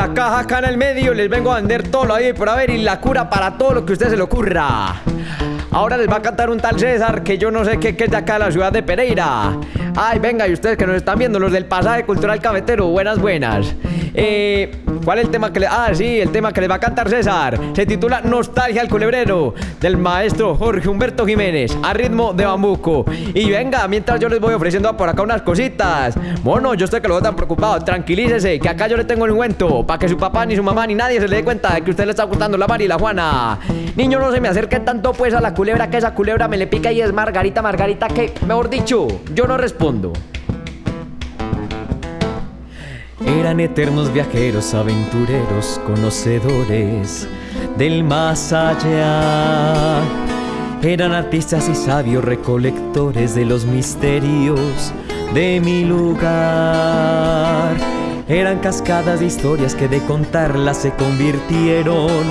La caja acá en el medio, les vengo a vender todo lo ahí por haber y la cura para todo lo que a usted se le ocurra. Ahora les va a cantar un tal César que yo no sé qué, qué es de acá de la ciudad de Pereira. Ay, venga, y ustedes que nos están viendo, los del pasaje cultural cafetero, buenas, buenas. Eh, ¿Cuál es el tema que le... Ah, sí, el tema que les va a cantar César. Se titula Nostalgia al culebrero, del maestro Jorge Humberto Jiménez, a ritmo de bambuco. Y venga, mientras yo les voy ofreciendo por acá unas cositas. Bueno, yo estoy que lo veo tan preocupado, tranquilícese, que acá yo le tengo el cuento, para que su papá, ni su mamá, ni nadie se le dé cuenta de que usted le está gustando la Mari y la Juana. Niño, no se me acerque tanto pues a la culebra, que esa culebra me le pica y es Margarita, Margarita, que, mejor dicho, yo no respondo. Eran eternos viajeros, aventureros, conocedores del más allá. Eran artistas y sabios recolectores de los misterios de mi lugar. Eran cascadas de historias que de contarlas se convirtieron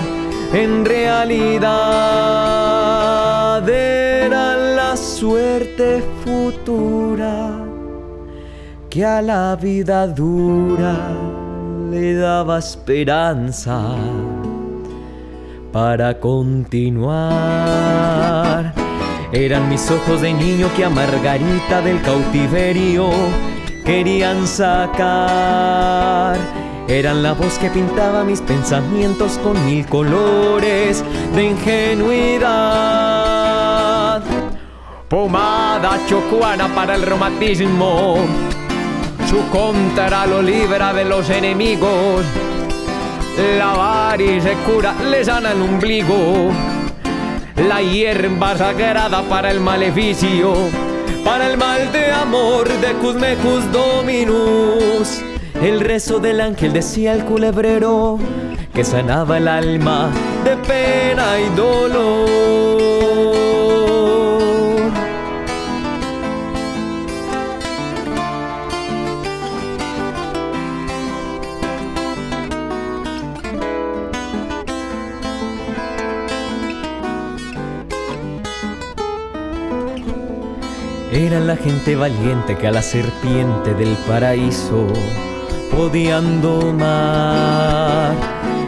en realidad. Eran la suerte futura que a la vida dura le daba esperanza para continuar. Eran mis ojos de niño que a Margarita del cautiverio querían sacar. Eran la voz que pintaba mis pensamientos con mil colores de ingenuidad. Pomada chocuana para el romantismo su contra lo libra de los enemigos. La se cura, le sana el ombligo. La hierba sagrada para el maleficio, para el mal de amor de Cusmecus Dominus. El rezo del ángel decía el culebrero que sanaba el alma de pena y dolor. Era la gente valiente que a la serpiente del paraíso podían domar.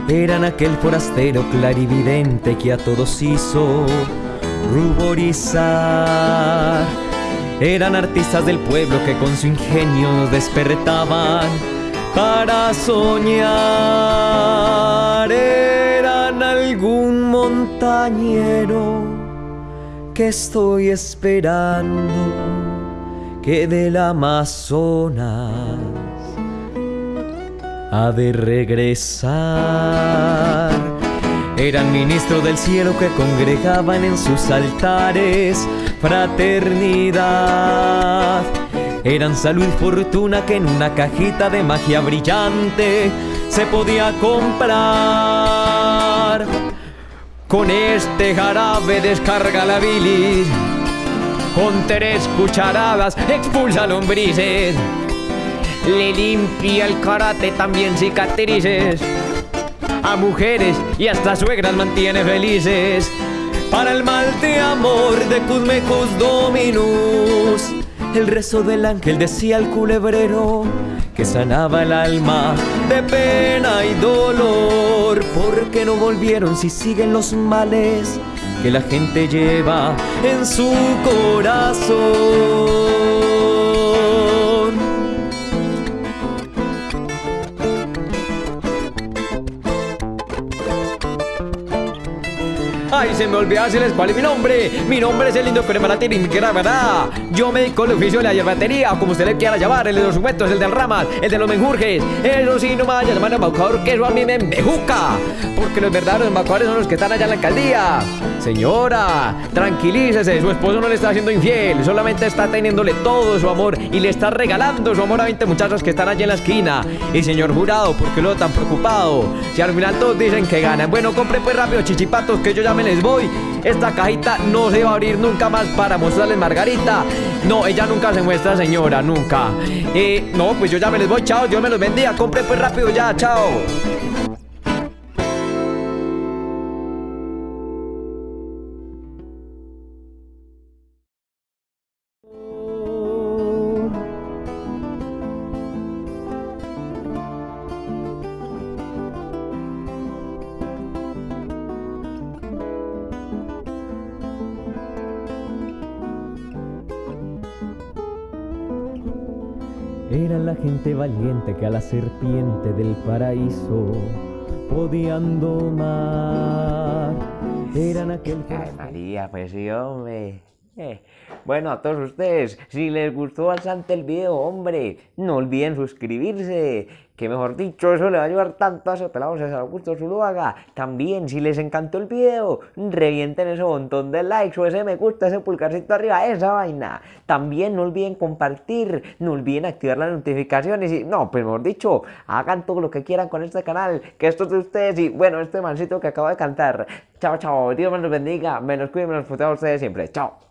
Eran aquel forastero clarividente que a todos hizo ruborizar. Eran artistas del pueblo que con su ingenio despertaban para soñar. Eran algún montañero que estoy esperando que del Amazonas ha de regresar. Eran ministros del cielo que congregaban en sus altares fraternidad. Eran salud y fortuna que en una cajita de magia brillante se podía comprar. Con este jarabe descarga la bilis. Con tres cucharadas expulsa lombrices. Le limpia el karate también cicatrices. A mujeres y hasta suegras mantiene felices. Para el mal de amor de Cusmecus Dominus. El rezo del ángel decía al culebrero que sanaba el alma de pena y dolor. ¿Por qué no volvieron si siguen los males que la gente lleva en su corazón? Ay, se me olvidó decirles cuál es mi nombre. Mi nombre es el lindo Cremalatín, verdad. Yo me dedico al oficio de la yerbatería, como usted le quiera llamar, el de los sujetos, el del ramas, el de los menjurjes. Eso sí, no me a llamar embaucador, que eso a mí me embejuca. Porque los verdaderos embaucadores son los que están allá en la alcaldía. Señora, tranquilícese, su esposo no le está haciendo infiel, solamente está teniéndole todo su amor y le está regalando su amor a 20 muchachos que están allí en la esquina. Y señor jurado, ¿por qué lo tan preocupado? Si al final todos dicen que ganan. Bueno, compre pues rápido chichipatos que yo ya me les voy. Esta cajita no se va a abrir nunca más para mostrarles Margarita. No, ella nunca se muestra, señora, nunca. Eh, no, pues yo ya me les voy, chao, Dios me los bendiga. Compre pues rápido ya, chao. Eran la gente valiente que a la serpiente del paraíso podían domar. Eran aquel... Ay, María, pues sí, hombre. Bueno, a todos ustedes, si les gustó bastante el video, hombre, no olviden suscribirse. Que mejor dicho, eso le va a ayudar tanto a esos pelados a Augusto Zuluaga. También, si les encantó el video, revienten ese montón de likes o ese me gusta, ese pulgarcito arriba, esa vaina. También no olviden compartir, no olviden activar las notificaciones y, no, pues mejor dicho, hagan todo lo que quieran con este canal, que esto es de ustedes y, bueno, este mancito que acabo de cantar. Chao, chao, Dios me los bendiga, me los cuide, me los a ustedes siempre. Chao.